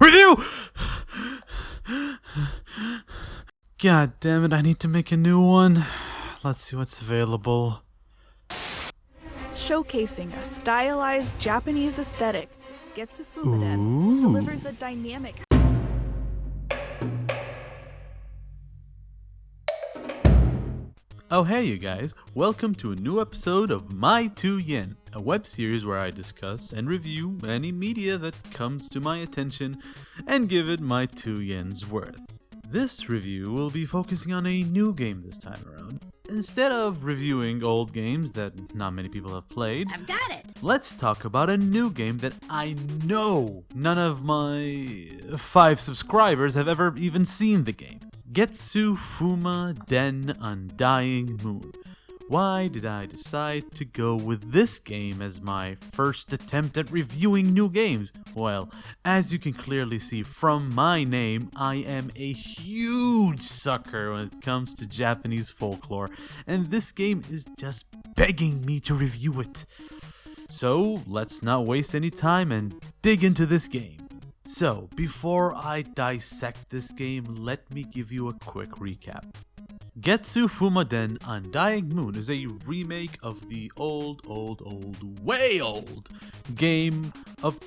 review! God damn it, I need to make a new one. Let's see what's available. Showcasing a stylized Japanese aesthetic, Fumaden Ooh. delivers a dynamic Oh hey you guys, welcome to a new episode of My 2 Yen, a web series where I discuss and review any media that comes to my attention and give it my 2 yen's worth. This review will be focusing on a new game this time around. Instead of reviewing old games that not many people have played, I've got it. let's talk about a new game that I know none of my five subscribers have ever even seen the game. Getsu Fuma Den Undying Moon. Why did I decide to go with this game as my first attempt at reviewing new games? Well, as you can clearly see from my name, I am a huge sucker when it comes to Japanese folklore, and this game is just begging me to review it. So let's not waste any time and dig into this game. So, before I dissect this game, let me give you a quick recap. Getsu Fumaden Undying Moon is a remake of the old, old, old, way old game of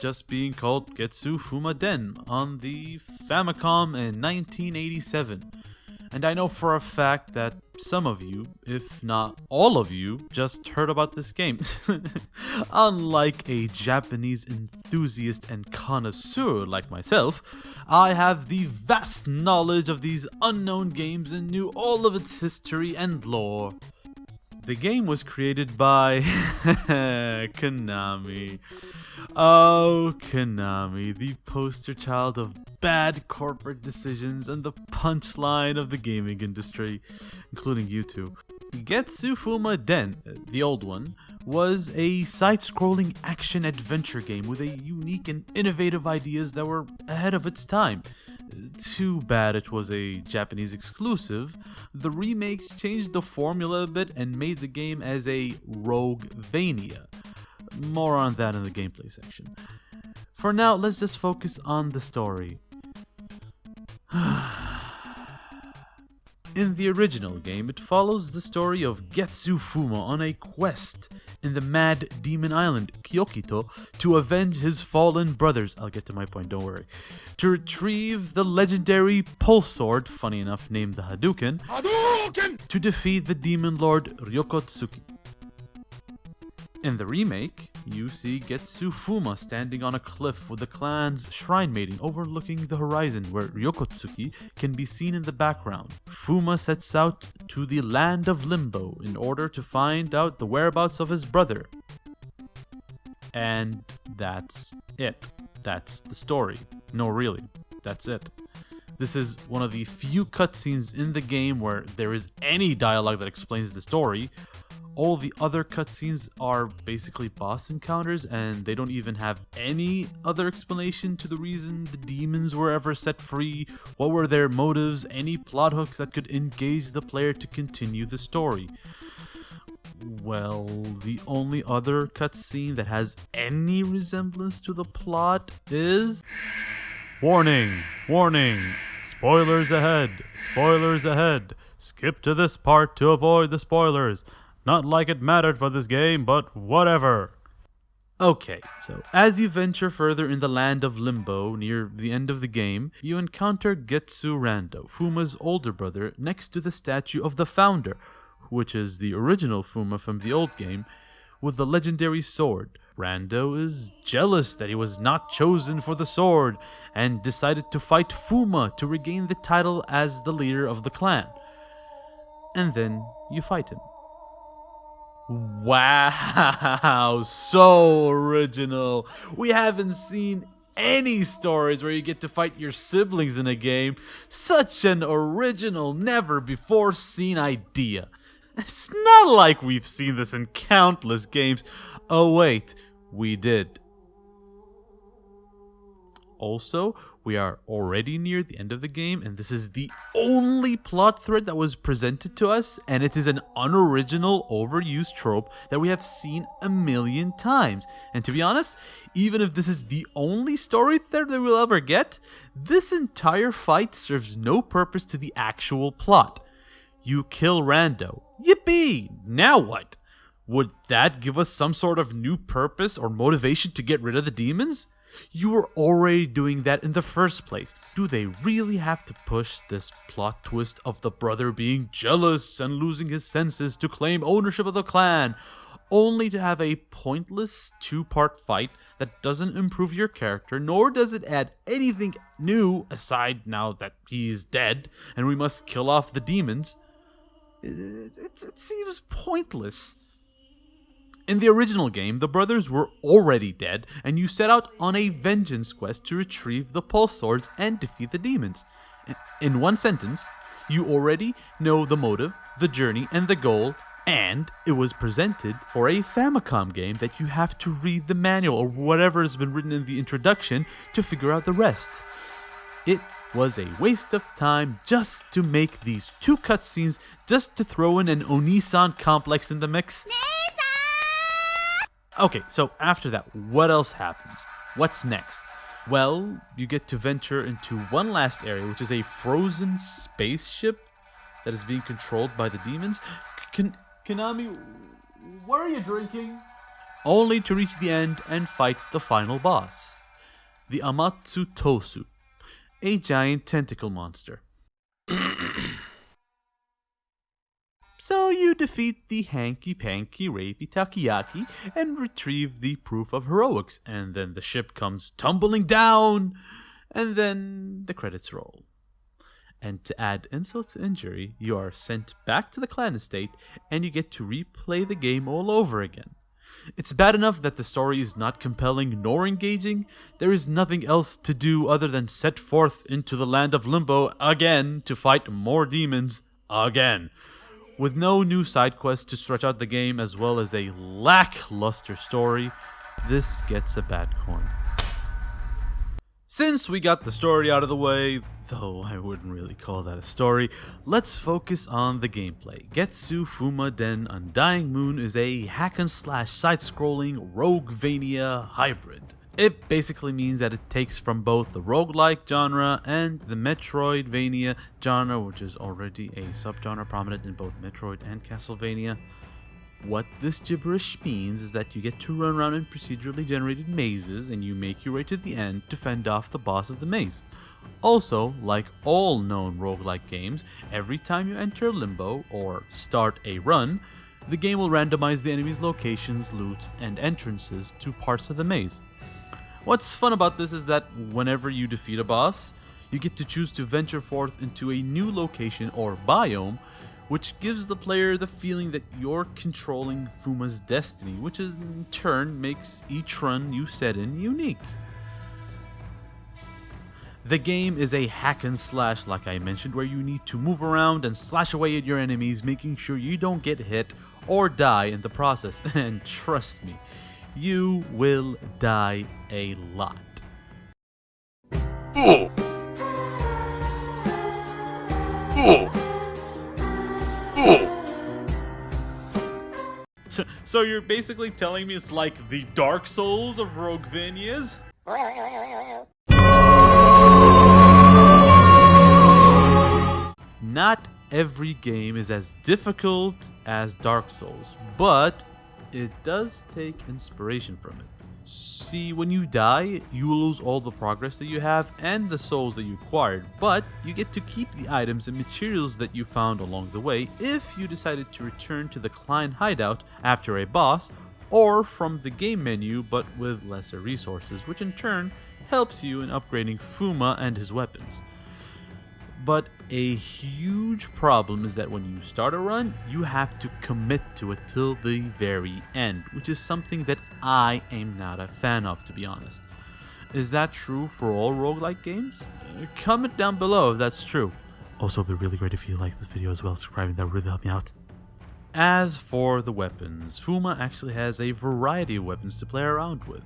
just being called Getsu Fumaden on the Famicom in 1987. And I know for a fact that some of you, if not all of you, just heard about this game. Unlike a Japanese enthusiast and connoisseur like myself, I have the vast knowledge of these unknown games and knew all of its history and lore. The game was created by Konami. Oh, Konami, the poster child of bad corporate decisions and the punchline of the gaming industry, including you two. Getsu Fuma Den, the old one, was a side-scrolling action adventure game with a unique and innovative ideas that were ahead of its time. Too bad it was a Japanese exclusive. The remake changed the formula a bit and made the game as a Roguevania. More on that in the gameplay section. For now, let's just focus on the story. In the original game, it follows the story of Getsu Fuma on a quest in the Mad Demon Island, Kyokito, to avenge his fallen brothers. I'll get to my point, don't worry. To retrieve the legendary Pulse Sword, funny enough named the Hadouken, to defeat the Demon Lord Ryukotsuki. In the remake, you see Getsu Fuma standing on a cliff with the clan's shrine maiden overlooking the horizon where Ryukotsuki can be seen in the background. Fuma sets out to the land of Limbo in order to find out the whereabouts of his brother. And that's it. That's the story. No, really. That's it. This is one of the few cutscenes in the game where there is any dialogue that explains the story. All the other cutscenes are basically boss encounters, and they don't even have any other explanation to the reason the demons were ever set free, what were their motives, any plot hooks that could engage the player to continue the story. Well, the only other cutscene that has any resemblance to the plot is. Warning! Warning! Spoilers ahead! Spoilers ahead! Skip to this part to avoid the spoilers. Not like it mattered for this game, but whatever. Okay, so as you venture further in the land of Limbo near the end of the game, you encounter Getsu Rando, Fuma's older brother, next to the statue of the founder, which is the original Fuma from the old game, with the legendary sword. Rando is jealous that he was not chosen for the sword and decided to fight Fuma to regain the title as the leader of the clan. And then you fight him. Wow, so original. We haven't seen any stories where you get to fight your siblings in a game. Such an original, never before seen idea. It's not like we've seen this in countless games. Oh, wait, we did. Also, we are already near the end of the game, and this is the only plot thread that was presented to us, and it is an unoriginal, overused trope that we have seen a million times. And to be honest, even if this is the only story thread that we'll ever get, this entire fight serves no purpose to the actual plot. You kill Rando. Yippee! Now what? Would that give us some sort of new purpose or motivation to get rid of the demons? You were already doing that in the first place. Do they really have to push this plot twist of the brother being jealous and losing his senses to claim ownership of the clan, only to have a pointless two part fight that doesn't improve your character, nor does it add anything new aside now that he's dead and we must kill off the demons? It, it, it seems pointless. In the original game, the brothers were already dead, and you set out on a vengeance quest to retrieve the pulse swords and defeat the demons. In one sentence, you already know the motive, the journey, and the goal, and it was presented for a Famicom game that you have to read the manual or whatever has been written in the introduction to figure out the rest. It was a waste of time just to make these two cutscenes, just to throw in an Onisan complex in the mix. Okay, so after that, what else happens? What's next? Well, you get to venture into one last area, which is a frozen spaceship that is being controlled by the demons. Kan- Konami, what are you drinking? Only to reach the end and fight the final boss, the Amatsu Tosu, a giant tentacle monster. So you defeat the hanky panky rapey takoyaki and retrieve the proof of heroics, and then the ship comes tumbling down, and then the credits roll. And to add insult to injury, you are sent back to the clan estate and you get to replay the game all over again. It's bad enough that the story is not compelling nor engaging, there is nothing else to do other than set forth into the land of limbo again to fight more demons again with no new side quests to stretch out the game as well as a lackluster story, this gets a bad coin. Since we got the story out of the way, though I wouldn't really call that a story, let's focus on the gameplay. Getsu Fuma Den Undying Moon is a hack and slash side-scrolling Roguevania hybrid. It basically means that it takes from both the roguelike genre and the Metroidvania genre, which is already a subgenre prominent in both Metroid and Castlevania. What this gibberish means is that you get to run around in procedurally generated mazes and you make your way to the end to fend off the boss of the maze. Also, like all known roguelike games, every time you enter Limbo or start a run, the game will randomize the enemy's locations, loots, and entrances to parts of the maze. What's fun about this is that whenever you defeat a boss, you get to choose to venture forth into a new location or biome, which gives the player the feeling that you're controlling Fuma's destiny, which in turn makes each run you set in unique. The game is a hack and slash, like I mentioned, where you need to move around and slash away at your enemies, making sure you don't get hit or die in the process. And trust me, you will die a lot. So, so you're basically telling me it's like the Dark Souls of Roguevanias? Not every game is as difficult as Dark Souls, but it does take inspiration from it. See, when you die, you lose all the progress that you have and the souls that you acquired, but you get to keep the items and materials that you found along the way if you decided to return to the Klein hideout after a boss, or from the game menu but with lesser resources, which in turn helps you in upgrading Fuma and his weapons. But a huge problem is that when you start a run, you have to commit to it till the very end, which is something that I am not a fan of, to be honest. Is that true for all roguelike games? Uh, comment down below if that's true. Also, it'd be really great if you like this video as well, subscribing, that would really help me out. As for the weapons, Fuma actually has a variety of weapons to play around with.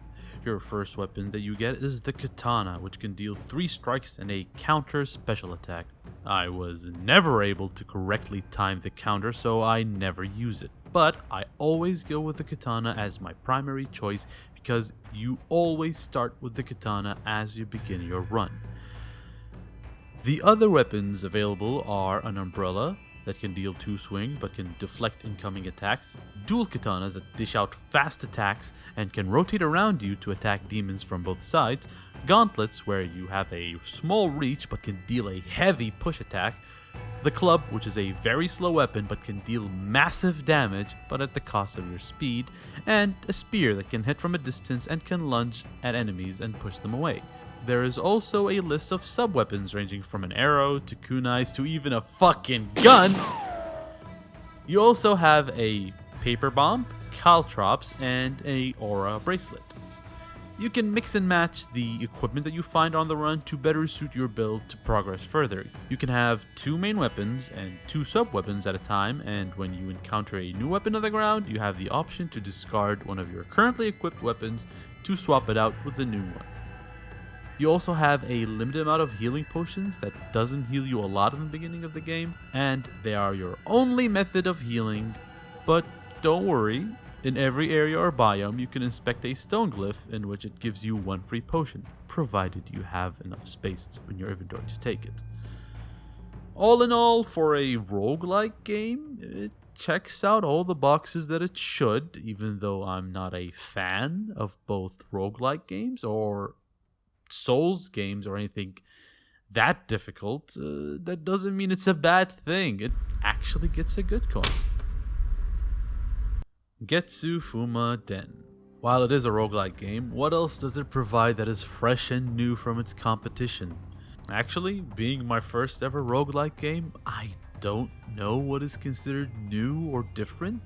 Your first weapon that you get is the katana, which can deal 3 strikes and a counter special attack. I was never able to correctly time the counter, so I never use it. But I always go with the katana as my primary choice because you always start with the katana as you begin your run. The other weapons available are an umbrella, that can deal two swings but can deflect incoming attacks, dual katanas that dish out fast attacks and can rotate around you to attack demons from both sides, gauntlets where you have a small reach but can deal a heavy push attack, the club, which is a very slow weapon but can deal massive damage but at the cost of your speed, and a spear that can hit from a distance and can lunge at enemies and push them away. There is also a list of sub-weapons ranging from an arrow to kunais to even a fucking gun. You also have a paper bomb, caltrops, and a aura bracelet. You can mix and match the equipment that you find on the run to better suit your build to progress further. You can have two main weapons and two sub-weapons at a time, and when you encounter a new weapon on the ground, you have the option to discard one of your currently equipped weapons to swap it out with a new one. You also have a limited amount of healing potions that doesn't heal you a lot in the beginning of the game, and they are your only method of healing. But don't worry, in every area or biome you can inspect a stone glyph in which it gives you one free potion, provided you have enough space in your inventory to take it. All in all, for a roguelike game, it checks out all the boxes that it should, even though I'm not a fan of both roguelike games or Souls games or anything that difficult, uh, that doesn't mean it's a bad thing. It actually gets a good coin. Getsu Fuma Den. While it is a roguelike game, what else does it provide that is fresh and new from its competition? Actually, being my first ever roguelike game, I don't know what is considered new or different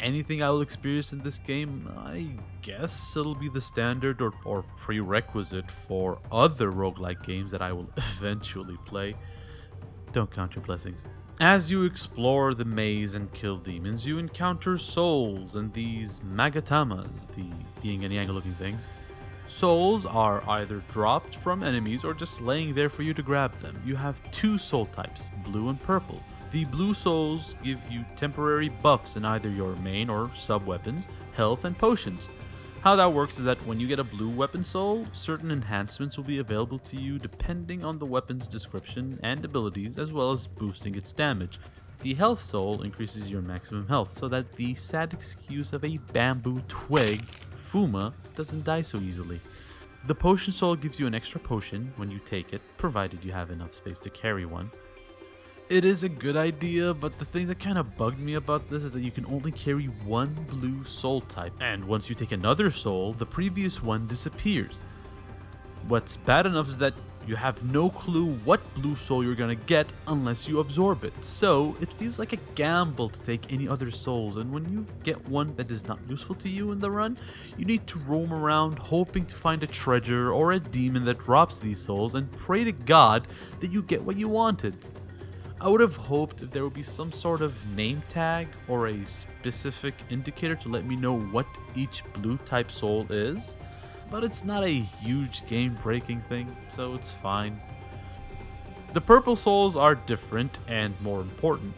anything I will experience in this game, I guess it'll be the standard or, or prerequisite for other roguelike games that I will eventually play. Don't count your blessings. As you explore the maze and kill demons, you encounter souls and these magatamas, the being any angle looking things. Souls are either dropped from enemies or just laying there for you to grab them. You have two soul types, blue and purple. The blue souls give you temporary buffs in either your main or sub weapons, health, and potions. How that works is that when you get a blue weapon soul, certain enhancements will be available to you depending on the weapon's description and abilities, as well as boosting its damage. The health soul increases your maximum health so that the sad excuse of a bamboo twig, Fuma, doesn't die so easily. The potion soul gives you an extra potion when you take it, provided you have enough space to carry one it is a good idea, but the thing that kind of bugged me about this is that you can only carry one blue soul type, and once you take another soul, the previous one disappears. What's bad enough is that you have no clue what blue soul you're gonna get unless you absorb it, so it feels like a gamble to take any other souls, and when you get one that is not useful to you in the run, you need to roam around hoping to find a treasure or a demon that drops these souls and pray to God that you get what you wanted. I would have hoped if there would be some sort of name tag or a specific indicator to let me know what each blue type soul is, but it's not a huge game breaking thing, so it's fine. The purple souls are different and more important.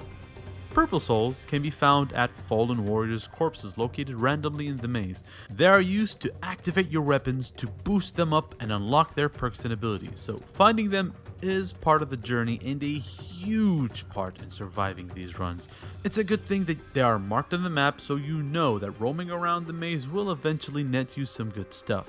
Purple souls can be found at fallen warriors' corpses located randomly in the maze. They are used to activate your weapons to boost them up and unlock their perks and abilities, so finding them is part of the journey and a huge part in surviving these runs. It's a good thing that they are marked on the map so you know that roaming around the maze will eventually net you some good stuff.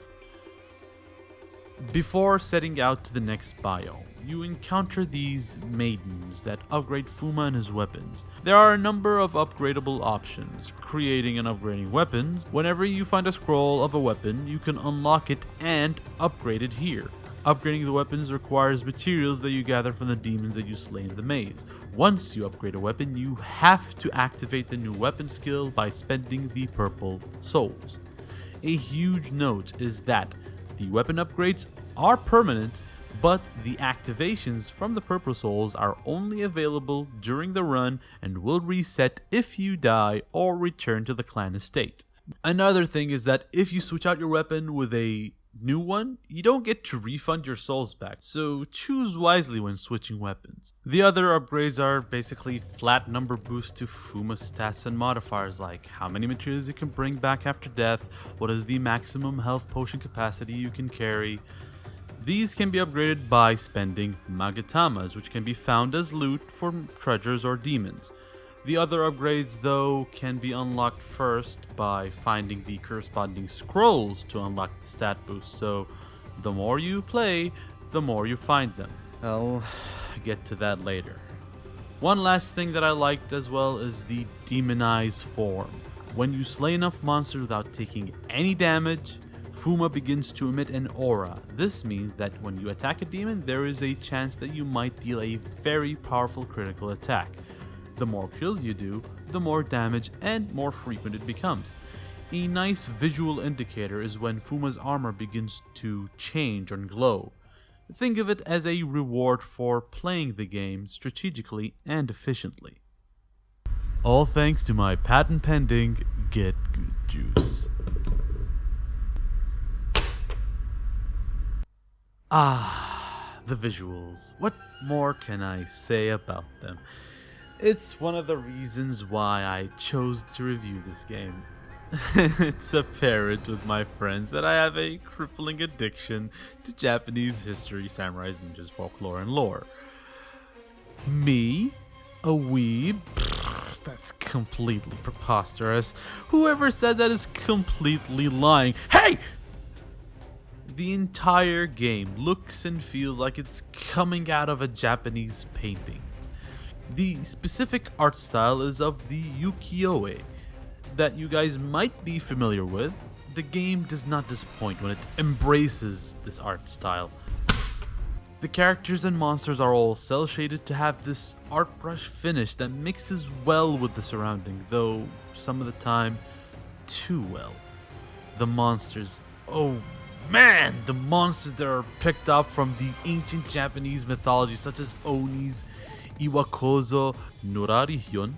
Before setting out to the next biome, you encounter these maidens that upgrade Fuma and his weapons. There are a number of upgradable options, creating and upgrading weapons. Whenever you find a scroll of a weapon, you can unlock it and upgrade it here. Upgrading the weapons requires materials that you gather from the demons that you slay in the maze. Once you upgrade a weapon, you have to activate the new weapon skill by spending the purple souls. A huge note is that the weapon upgrades are permanent, but the activations from the purple souls are only available during the run and will reset if you die or return to the clan estate. Another thing is that if you switch out your weapon with a new one, you don't get to refund your souls back, so choose wisely when switching weapons. The other upgrades are basically flat number boosts to Fuma stats and modifiers like how many materials you can bring back after death, what is the maximum health potion capacity you can carry. These can be upgraded by spending Magatamas, which can be found as loot for treasures or demons. The other upgrades, though, can be unlocked first by finding the corresponding scrolls to unlock the stat boost, so the more you play, the more you find them. I'll get to that later. One last thing that I liked as well is the demonized form. When you slay enough monsters without taking any damage, Fuma begins to emit an aura. This means that when you attack a demon, there is a chance that you might deal a very powerful critical attack. The more kills you do, the more damage and more frequent it becomes. A nice visual indicator is when Fuma's armor begins to change and glow. Think of it as a reward for playing the game strategically and efficiently. All thanks to my patent pending Get Good Juice. Ah, the visuals. What more can I say about them? It's one of the reasons why I chose to review this game. it's apparent with my friends that I have a crippling addiction to Japanese history, samurais, ninjas, folklore, and lore. Me? A weeb? That's completely preposterous. Whoever said that is completely lying. Hey! The entire game looks and feels like it's coming out of a Japanese painting. The specific art style is of the ukiyo-e that you guys might be familiar with. The game does not disappoint when it embraces this art style. The characters and monsters are all cel shaded to have this art brush finish that mixes well with the surrounding, though some of the time too well. The monsters, oh man, the monsters that are picked up from the ancient Japanese mythology, such as Onis, Iwakozo, Nurarihyon,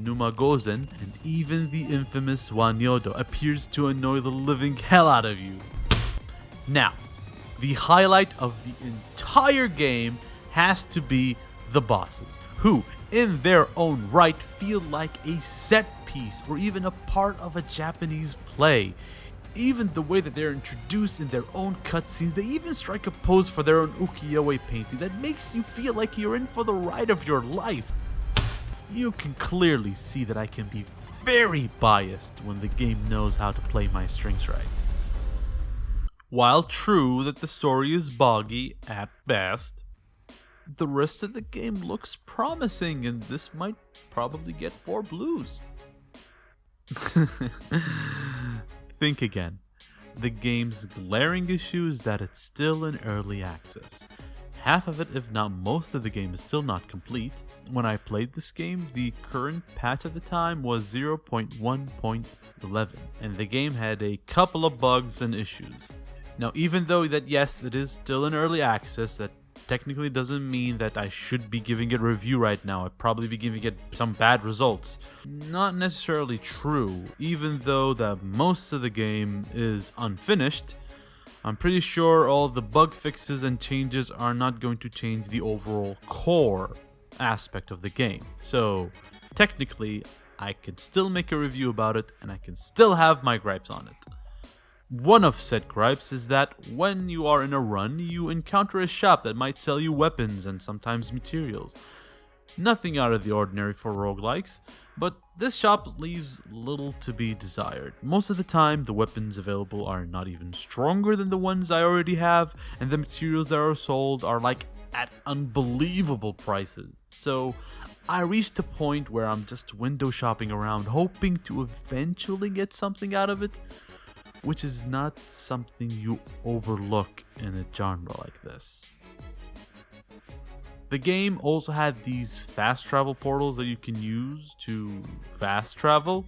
Numagozen, and even the infamous Wanyudo appears to annoy the living hell out of you. Now, the highlight of the entire game has to be the bosses, who, in their own right, feel like a set piece or even a part of a Japanese play. Even the way that they're introduced in their own cutscenes, they even strike a pose for their own ukiyo-e painting that makes you feel like you're in for the ride of your life. You can clearly see that I can be very biased when the game knows how to play my strings right. While true that the story is boggy at best, the rest of the game looks promising and this might probably get 4 blues. Think again. The game's glaring issue is that it's still in early access. Half of it, if not most of the game, is still not complete. When I played this game, the current patch at the time was 0.1.11, and the game had a couple of bugs and issues. Now, even though that yes, it is still in early access, that technically doesn't mean that I should be giving it review right now. I'd probably be giving it some bad results. Not necessarily true, even though that most of the game is unfinished. I'm pretty sure all the bug fixes and changes are not going to change the overall core aspect of the game. So, technically, I can still make a review about it and I can still have my gripes on it. One of said gripes is that when you are in a run, you encounter a shop that might sell you weapons and sometimes materials. Nothing out of the ordinary for roguelikes, but this shop leaves little to be desired. Most of the time, the weapons available are not even stronger than the ones I already have, and the materials that are sold are like at unbelievable prices. So, I reached a point where I'm just window shopping around, hoping to eventually get something out of it, which is not something you overlook in a genre like this. The game also had these fast travel portals that you can use to fast travel.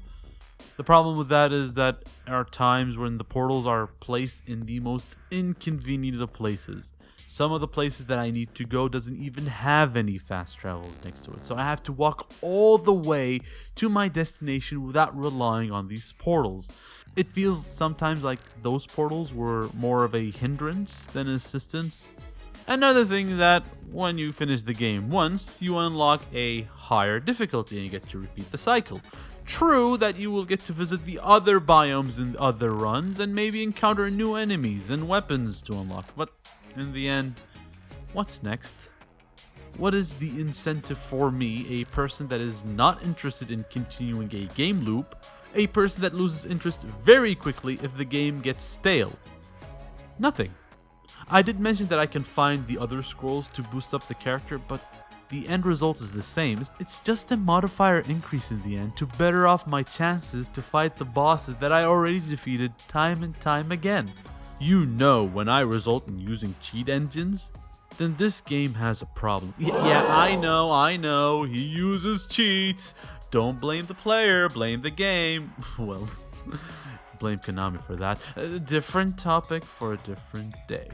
The problem with that is that there are times when the portals are placed in the most inconvenient of places. Some of the places that I need to go doesn't even have any fast travels next to it, so I have to walk all the way to my destination without relying on these portals. It feels sometimes like those portals were more of a hindrance than assistance. Another thing that when you finish the game once, you unlock a higher difficulty and you get to repeat the cycle. True that you will get to visit the other biomes in other runs and maybe encounter new enemies and weapons to unlock, but in the end, what's next? What is the incentive for me, a person that is not interested in continuing a game loop, a person that loses interest very quickly if the game gets stale? Nothing. I did mention that I can find the other scrolls to boost up the character, but the end result is the same. It's just a modifier increase in the end to better off my chances to fight the bosses that I already defeated time and time again. You know when I result in using cheat engines, then this game has a problem. Y- yeah, I know, I know, he uses cheats. Don't blame the player, blame the game. well, blame Konami for that. A different topic for a different day.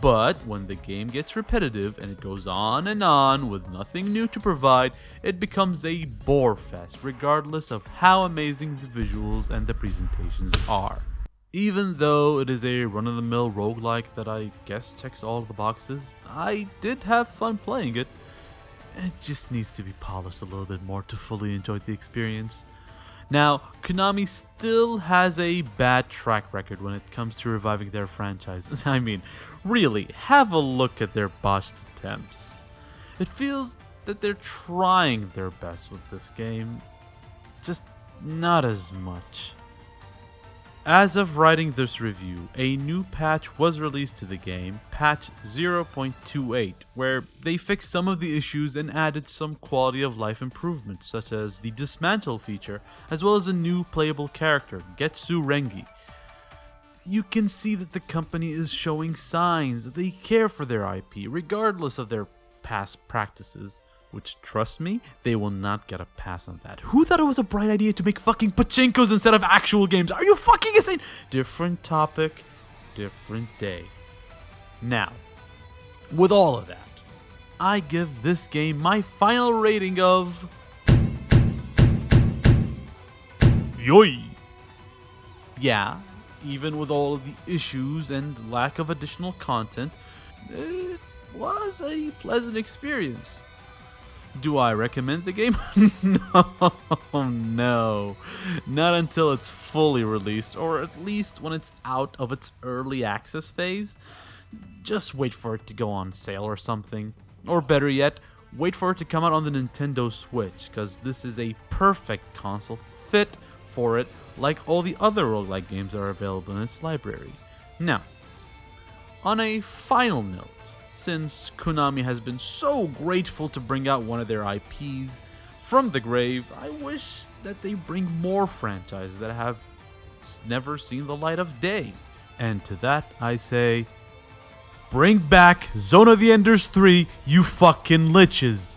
But when the game gets repetitive and it goes on and on with nothing new to provide, it becomes a bore fest regardless of how amazing the visuals and the presentations are. Even though it is a run-of-the-mill roguelike that I guess checks all the boxes, I did have fun playing it. It just needs to be polished a little bit more to fully enjoy the experience. Now, Konami still has a bad track record when it comes to reviving their franchises. I mean, really, have a look at their botched attempts. It feels that they're trying their best with this game, just not as much. As of writing this review, a new patch was released to the game, patch 0.28, where they fixed some of the issues and added some quality of life improvements, such as the dismantle feature, as well as a new playable character, Getsu Rengi. You can see that the company is showing signs that they care for their IP, regardless of their past practices. Which, trust me, they will not get a pass on that. Who thought it was a bright idea to make fucking pachinkos instead of actual games? Are you fucking insane? Different topic, different day. Now, with all of that, I give this game my final rating of. Yoi! Yeah, even with all of the issues and lack of additional content, it was a pleasant experience. Do I recommend the game? no, no. Not until it's fully released, or at least when it's out of its early access phase. Just wait for it to go on sale or something. Or better yet, wait for it to come out on the Nintendo Switch, because this is a perfect console fit for it, like all the other roguelike games that are available in its library. Now, on a final note, since Konami has been so grateful to bring out one of their IPs from the grave, I wish that they bring more franchises that have never seen the light of day. And to that, I say, bring back Zone of the Enders 3, you fucking liches.